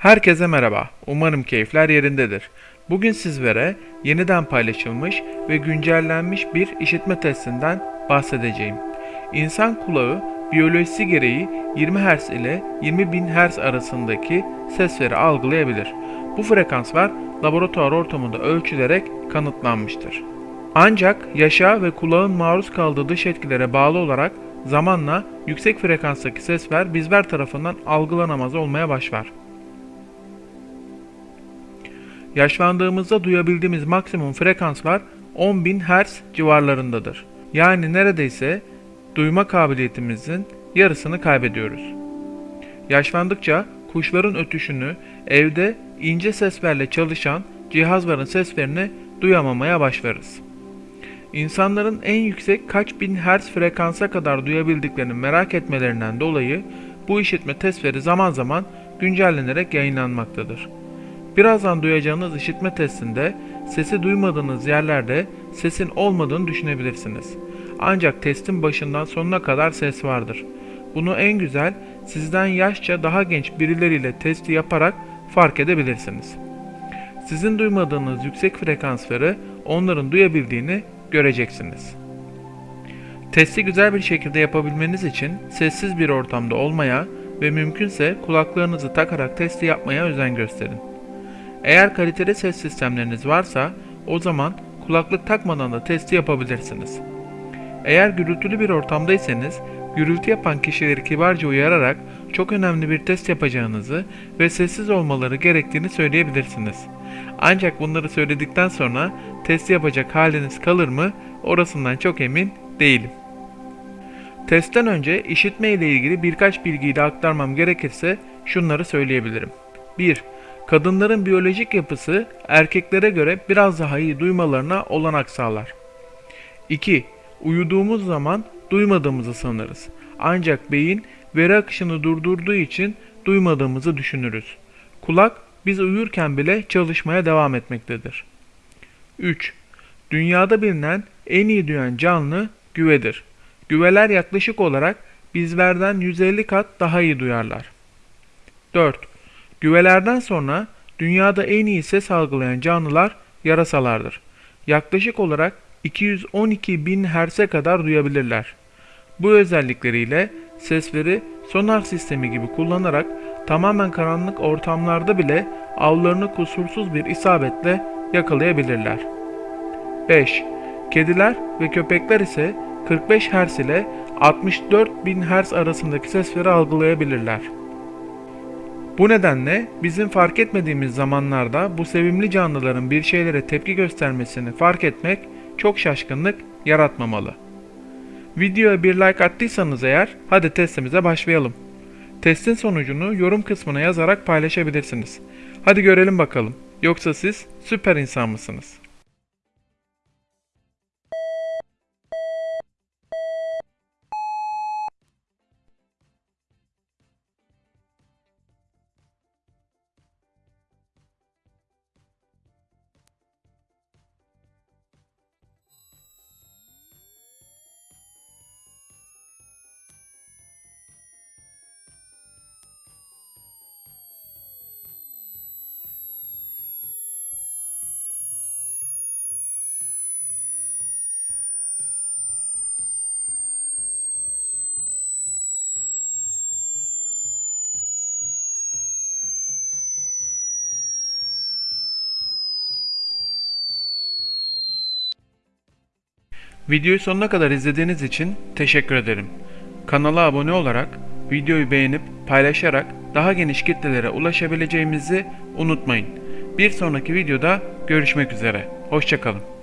Herkese merhaba. Umarım keyifler yerindedir. Bugün sizlere yeniden paylaşılmış ve güncellenmiş bir işitme testinden bahsedeceğim. İnsan kulağı biyolojisi gereği 20 Hz ile 20.000 Hz arasındaki sesleri algılayabilir. Bu frekanslar laboratuvar ortamında ölçülerek kanıtlanmıştır. Ancak yaşa ve kulağın maruz kaldığı dış etkilere bağlı olarak zamanla yüksek frekanstaki sesler bizler tarafından algılanamaz olmaya başlar. Yaşlandığımızda duyabildiğimiz maksimum frekanslar 10.000 Hz civarlarındadır. Yani neredeyse duyma kabiliyetimizin yarısını kaybediyoruz. Yaşlandıkça kuşların ötüşünü, evde ince seslerle çalışan cihazların seslerini duyamamaya başlarız. İnsanların en yüksek kaç bin hertz frekansa kadar duyabildiklerini merak etmelerinden dolayı bu işitme testleri zaman zaman güncellenerek yayınlanmaktadır. Birazdan duyacağınız işitme testinde sesi duymadığınız yerlerde sesin olmadığını düşünebilirsiniz. Ancak testin başından sonuna kadar ses vardır. Bunu en güzel sizden yaşça daha genç birileriyle testi yaparak fark edebilirsiniz. Sizin duymadığınız yüksek frekansları onların duyabildiğini göreceksiniz. Testi güzel bir şekilde yapabilmeniz için sessiz bir ortamda olmaya ve mümkünse kulaklarınızı takarak testi yapmaya özen gösterin. Eğer kaliteli ses sistemleriniz varsa o zaman kulaklık takmadan da testi yapabilirsiniz. Eğer gürültülü bir ortamdaysanız gürültü yapan kişileri kibarca uyararak çok önemli bir test yapacağınızı ve sessiz olmaları gerektiğini söyleyebilirsiniz. Ancak bunları söyledikten sonra test yapacak haliniz kalır mı orasından çok emin değilim. Testten önce işitme ile ilgili birkaç bilgiyi de aktarmam gerekirse şunları söyleyebilirim. 1. Kadınların biyolojik yapısı erkeklere göre biraz daha iyi duymalarına olanak sağlar. 2. Uyuduğumuz zaman duymadığımızı sanırız. Ancak beyin veri akışını durdurduğu için duymadığımızı düşünürüz. Kulak biz uyurken bile çalışmaya devam etmektedir. 3. Dünyada bilinen en iyi duyan canlı güvedir. Güveler yaklaşık olarak bizlerden 150 kat daha iyi duyarlar. 4. Güvelerden sonra dünyada en iyi ses algılayan canlılar yarasalardır. Yaklaşık olarak 212 bin Hz'e kadar duyabilirler. Bu özellikleriyle sesleri sonar sistemi gibi kullanarak tamamen karanlık ortamlarda bile avlarını kusursuz bir isabetle yakalayabilirler. 5. Kediler ve köpekler ise 45 Hz ile 64 bin Hz arasındaki sesleri algılayabilirler. Bu nedenle bizim fark etmediğimiz zamanlarda bu sevimli canlıların bir şeylere tepki göstermesini fark etmek çok şaşkınlık yaratmamalı. Videoya bir like attıysanız eğer hadi testimize başlayalım. Testin sonucunu yorum kısmına yazarak paylaşabilirsiniz. Hadi görelim bakalım. Yoksa siz süper insan mısınız? Videoyu sonuna kadar izlediğiniz için teşekkür ederim. Kanala abone olarak, videoyu beğenip paylaşarak daha geniş kitlelere ulaşabileceğimizi unutmayın. Bir sonraki videoda görüşmek üzere. Hoşçakalın.